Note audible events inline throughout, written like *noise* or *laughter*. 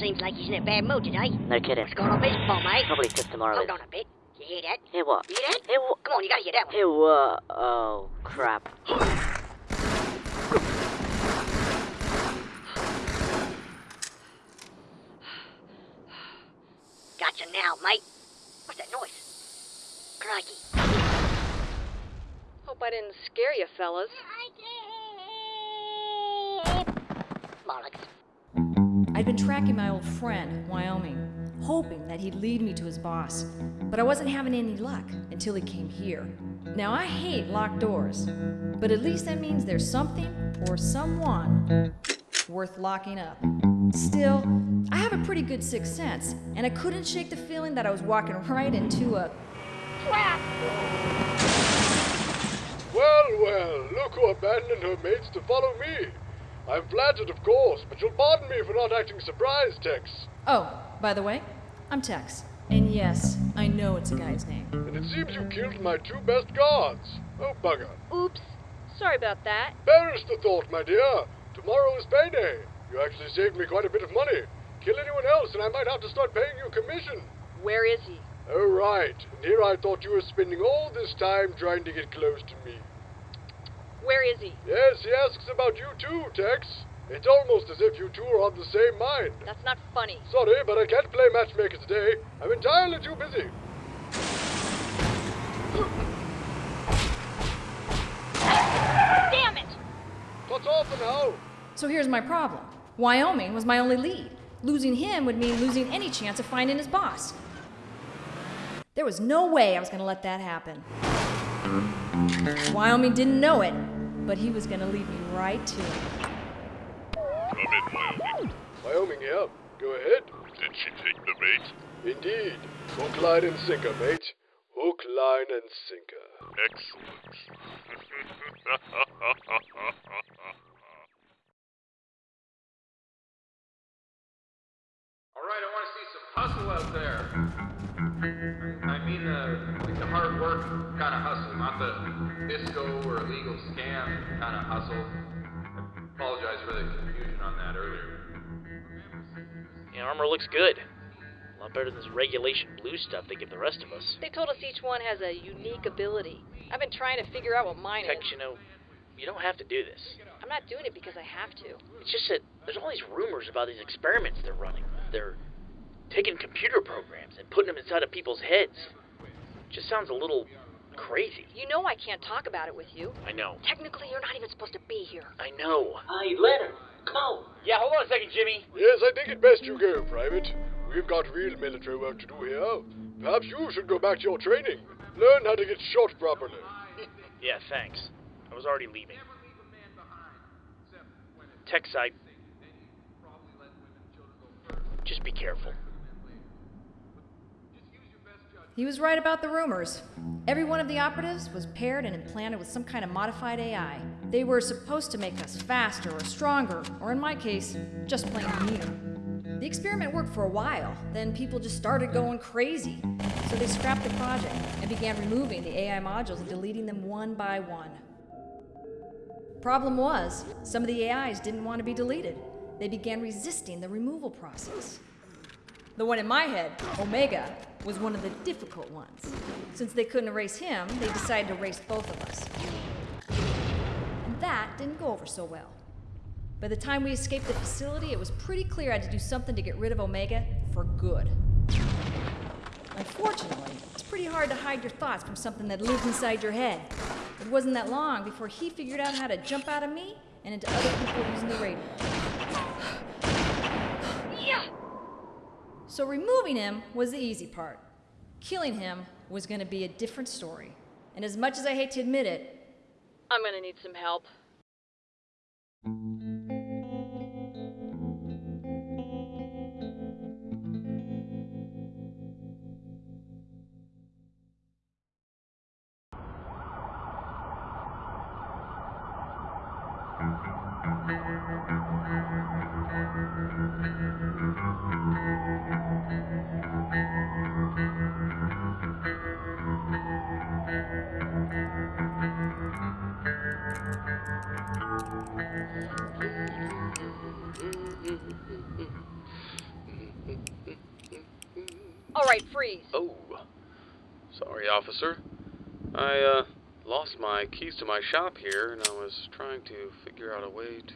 seems like he's in a bad mood today. No kidding. What's going on with his bum, mate? Probably because tomorrow Hold on a bit. You hear that? Hear what? You hear that? Hear what? Come on, you gotta hear that one. Hear what? Oh, crap. *laughs* Gotcha now, mate. What's that noise? Crikey. Hope I didn't scare you, fellas. Bollocks. I'd been tracking my old friend, Wyoming, hoping that he'd lead me to his boss. But I wasn't having any luck until he came here. Now, I hate locked doors, but at least that means there's something or someone worth locking up. Still, I have a pretty good sixth sense, and I couldn't shake the feeling that I was walking *laughs* right into a. trap. Well, well, look who abandoned her mates to follow me. I'm flattered, of course, but you'll pardon me for not acting surprised, Tex. Oh, by the way, I'm Tex. And yes, I know it's a guy's name. And it seems you killed my two best guards. Oh, bugger. Oops. Sorry about that. Perish the thought, my dear. Tomorrow is payday. You actually saved me quite a bit of money. Kill anyone else, and I might have to start paying you commission. Where is he? Oh, right. And here I thought you were spending all this time trying to get close to me. Where is he? Yes, he asks about you too, Tex. It's almost as if you two are on the same mind. That's not funny. Sorry, but I can't play matchmaker today. I'm entirely too busy. Damn it! That's all for now. So here's my problem Wyoming was my only lead. Losing him would mean losing any chance of finding his boss. There was no way I was going to let that happen. Wyoming didn't know it, but he was going to lead me right to it. Come in, Wyoming. Wyoming here. Go ahead. Did she take the bait? Indeed. Hook, line, and sinker, mate. Hook, line, and sinker. Excellent. *laughs* All right, I want to see some hustle out there. I mean the like the hard work kind of hustle, not the disco or illegal scam kind of hustle. I apologize for the confusion on that earlier. The armor looks good. A lot better than this regulation blue stuff they give the rest of us. They told us each one has a unique ability. I've been trying to figure out what mine Tex, is. you know, you don't have to do this. I'm not doing it because I have to. It's just that there's all these rumors about these experiments they're running. They're taking computer programs and putting them inside of people's heads. Just sounds a little crazy. You know I can't talk about it with you. I know. Technically, you're not even supposed to be here. I know. Hey, Leonard, come on. Yeah, hold on a second, Jimmy. Yes, I think it best you go, Private. We've got real military work to do here. Perhaps you should go back to your training. Learn how to get shot properly. *laughs* Yeah, thanks. I was already leaving. Tex, I. Just be careful. He was right about the rumors. Every one of the operatives was paired and implanted with some kind of modified AI. They were supposed to make us faster or stronger, or in my case, just plain meaner. The experiment worked for a while, then people just started going crazy. So they scrapped the project and began removing the AI modules and deleting them one by one. Problem was, some of the AIs didn't want to be deleted. They began resisting the removal process. The one in my head, Omega, was one of the difficult ones. Since they couldn't erase him, they decided to erase both of us. And that didn't go over so well. By the time we escaped the facility, it was pretty clear I had to do something to get rid of Omega for good. Unfortunately, it's pretty hard to hide your thoughts from something that lives inside your head. It wasn't that long before he figured out how to jump out of me and into other people using the radio. So removing him was the easy part. Killing him was going to be a different story. And as much as I hate to admit it, I'm gonna need some help. All right, freeze. Oh, sorry, officer. I, uh, lost my keys to my shop here, and I was trying to figure out a way to,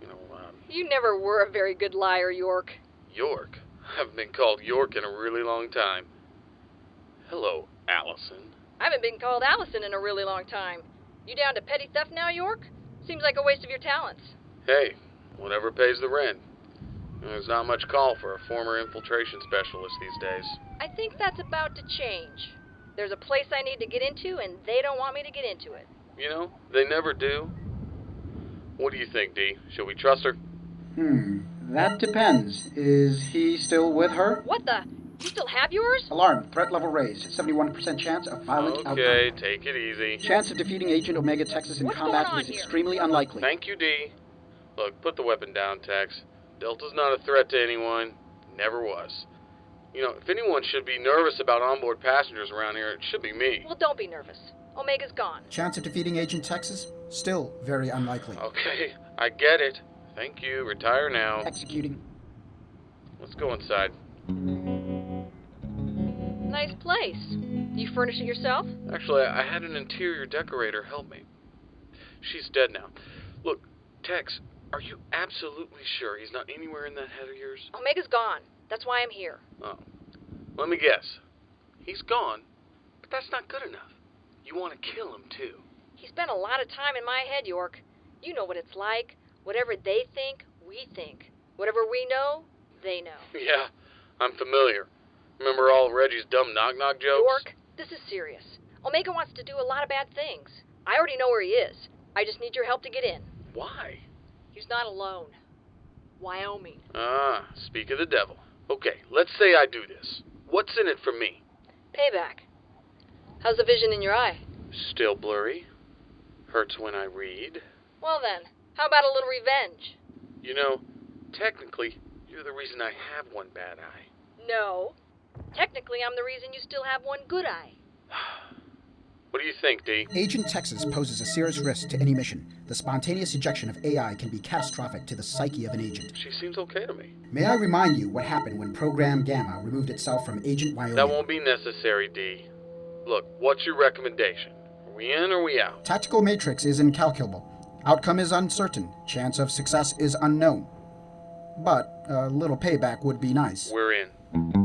you know, um, You never were a very good liar, York. York. *laughs* I haven't been called York in a really long time. Hello, Allison. I haven't been called Allison in a really long time. You down to petty theft now, York? Seems like a waste of your talents. Hey, whatever pays the rent. There's not much call for a former infiltration specialist these days. I think that's about to change. There's a place I need to get into, and they don't want me to get into it. You know, they never do. What do you think, Dee? Should we trust her? Hmm, that depends. Is he still with her? What the? You still have yours? Alarm, threat level raised. 71% chance of violent Okay, outcome. take it easy. Chance of defeating Agent Omega Texas in What's combat is here? extremely unlikely. Thank you, Dee. Look, put the weapon down, Tex. Delta's not a threat to anyone. Never was. You know, if anyone should be nervous about onboard passengers around here, it should be me. Well, don't be nervous. Omega's gone. Chance of defeating Agent Texas? Still very unlikely. Okay, I get it. Thank you. Retire now. Executing. Let's go inside. Nice place. You furnish it yourself? Actually, I had an interior decorator help me. She's dead now. Look, Tex, are you absolutely sure he's not anywhere in that head of yours? Omega's gone. That's why I'm here. Oh. Let me guess. He's gone, but that's not good enough. You want to kill him, too. He spent a lot of time in my head, York. You know what it's like. Whatever they think, we think. Whatever we know, they know. *laughs* Yeah, I'm familiar. Remember all Reggie's dumb knock knock jokes? York, this is serious. Omega wants to do a lot of bad things. I already know where he is. I just need your help to get in. Why? He's not alone. Wyoming. Ah, speak of the devil. Okay, let's say I do this. What's in it for me? Payback. How's the vision in your eye? Still blurry. Hurts when I read. Well then, how about a little revenge? You know, technically, you're the reason I have one bad eye. No. Technically, I'm the reason you still have one good eye. What do you think, Dee? Agent Texas poses a serious risk to any mission. The spontaneous ejection of AI can be catastrophic to the psyche of an agent. She seems okay to me. May I remind you what happened when Program Gamma removed itself from Agent Wyoming? That won't be necessary, D. Look, what's your recommendation? Are we in or are we out? Tactical matrix is incalculable. Outcome is uncertain. Chance of success is unknown. But a little payback would be nice. We're in.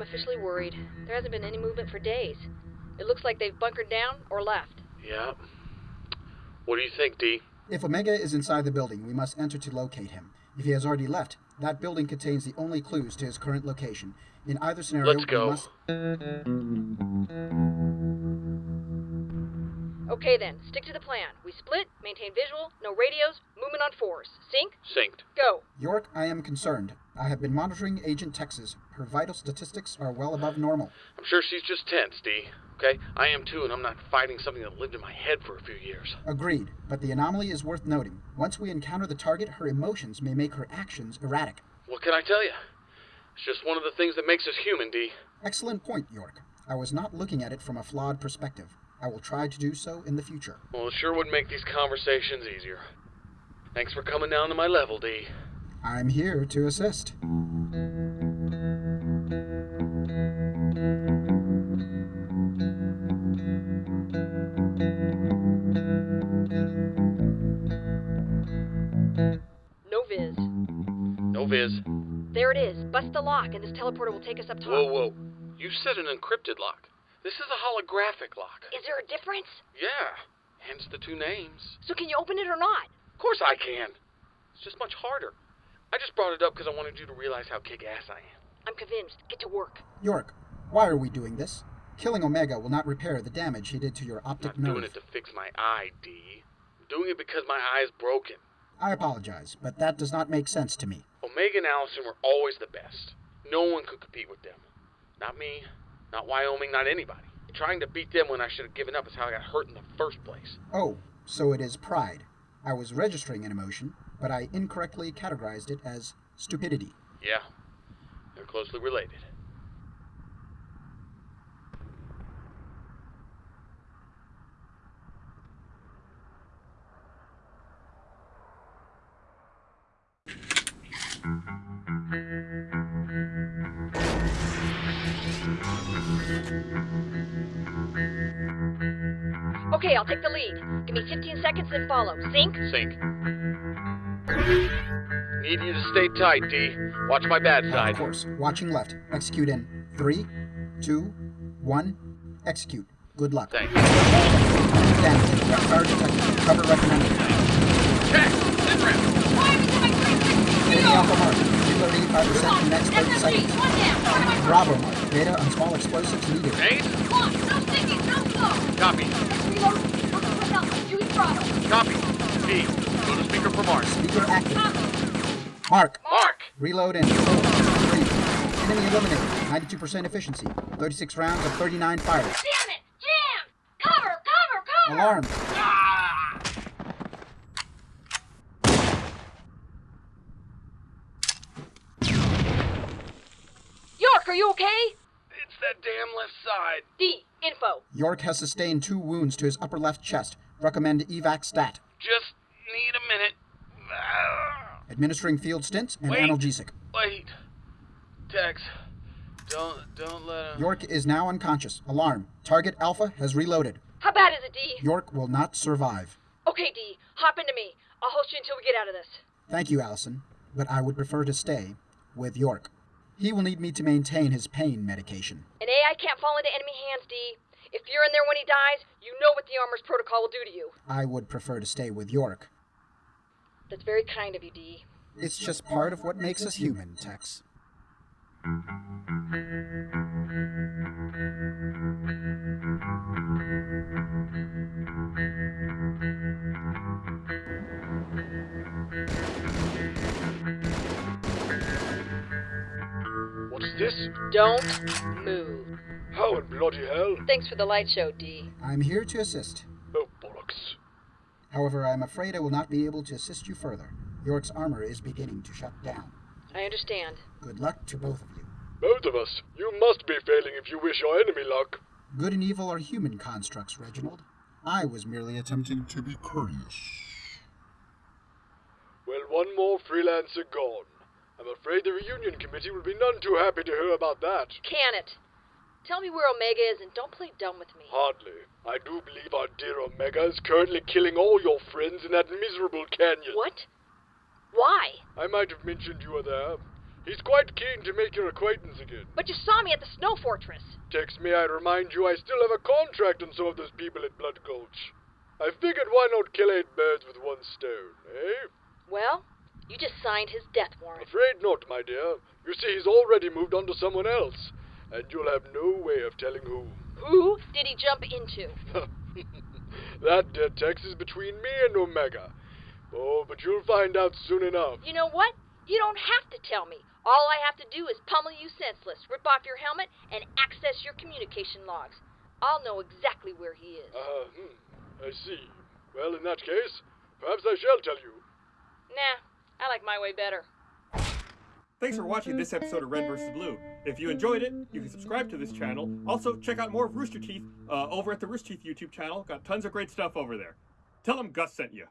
I'm officially worried. There hasn't been any movement for days. It looks like they've bunkered down or left. Yeah. What do you think, Dee? If Omega is inside the building, we must enter to locate him. If he has already left, that building contains the only clues to his current location. In either scenario, Let's go. we must. Okay then, stick to the plan. We split, maintain visual, no radios, movement on fours. Sync, Synced. go. York, I am concerned. I have been monitoring Agent Texas. Her vital statistics are well above normal. I'm sure she's just tense, Dee. Okay? I am too, and I'm not fighting something that lived in my head for a few years. Agreed, but the anomaly is worth noting. Once we encounter the target, her emotions may make her actions erratic. What can I tell you? It's just one of the things that makes us human, Dee. Excellent point, York. I was not looking at it from a flawed perspective. I will try to do so in the future. Well, it sure would make these conversations easier. Thanks for coming down to my level, Dee. I'm here to assist. No viz. No viz. There it is. Bust the lock, and this teleporter will take us up top. Whoa, whoa. You said an encrypted lock. This is a holographic lock. Is there a difference? Yeah. Hence the two names. So can you open it or not? Of course I can. It's just much harder. I just brought it up because I wanted you to realize how kick-ass I am. I'm convinced. Get to work. York, why are we doing this? Killing Omega will not repair the damage he did to your optic I'm optic not doing it to fix my eye, D. I'm doing it because my eye is broken. I apologize, but that does not make sense to me. Omega and Allison were always the best. No one could compete with them. Not me, not Wyoming, not anybody. Trying to beat them when I should have given up is how I got hurt in the first place. Oh, so it is pride. I was registering an emotion, but I incorrectly categorized it as stupidity. Yeah, they're closely related. Okay, I'll take the lead. Give me 15 seconds, then follow. Sync? Sync. Need you to stay tight, D. Watch my bad side. Of course. Watching left. Execute in three, two, one. Execute. Good luck. Thanks. Damage. Left fire detected. Cover recommended. Check! Sit rep! Enemy Alpha mark. Reload 85% in next 30 seconds. Bravo mark. Data on small explosives needed. Ace? Copy. Copy. D. Go to speaker for Mark. Speaker active. Mark. Mark! Reload in four, three. Enemy eliminated. 92% efficiency. 36 rounds of 39 fires. Damn it! Jam! Cover! Cover! Cover! Alarm. York, are you okay? It's that damn left side. D, info. York has sustained two wounds to his upper left chest. Recommend evac stat. Just need a minute. Administering field stints and Wait. analgesic. Wait. Tex. Don't don't let him. York is now unconscious. Alarm. Target Alpha has reloaded. How bad is it, D? York will not survive. Okay, D, hop into me. I'll host you until we get out of this. Thank you, Allison, but I would prefer to stay with York. He will need me to maintain his pain medication. An AI can't fall into enemy hands, D. If you're in there when he dies, you know what the armor's protocol will do to you. I would prefer to stay with York. That's very kind of you, D. It's just part of what makes us human, Tex. Don't move. How in bloody hell? Thanks for the light show, D. I'm here to assist. Oh, bollocks. However, I'm afraid I will not be able to assist you further. York's armor is beginning to shut down. I understand. Good luck to both of you. Both of us. You must be failing if you wish your enemy luck. Good and evil are human constructs, Reginald. I was merely attempting to be courteous. Well, one more freelancer gone. I'm afraid the reunion committee will be none too happy to hear about that. Can it? Tell me where Omega is and don't play dumb with me. Hardly. I do believe our dear Omega is currently killing all your friends in that miserable canyon. What? Why? I might have mentioned you were there. He's quite keen to make your acquaintance again. But you saw me at the Snow Fortress. Tex me, I remind you I still have a contract on some of those people at Blood Gulch. I figured why not kill eight birds with one stone, eh? Well, you just signed his death warrant. Afraid not, my dear. You see, he's already moved on to someone else, and you'll have no way of telling who. Who did he jump into? *laughs* that, dear Tex, is between me and Omega. Oh, but you'll find out soon enough. You know what? You don't have to tell me. All I have to do is pummel you senseless, rip off your helmet, and access your communication logs. I'll know exactly where he is. Uh, hmm, I see. Well, in that case, perhaps I shall tell you. Nah, I like my way better. Thanks for watching this episode of Red vs. Blue. If you enjoyed it, you can subscribe to this channel. Also, check out more of Rooster Teeth uh, over at the Rooster Teeth YouTube channel. Got tons of great stuff over there. Tell them Gus sent you.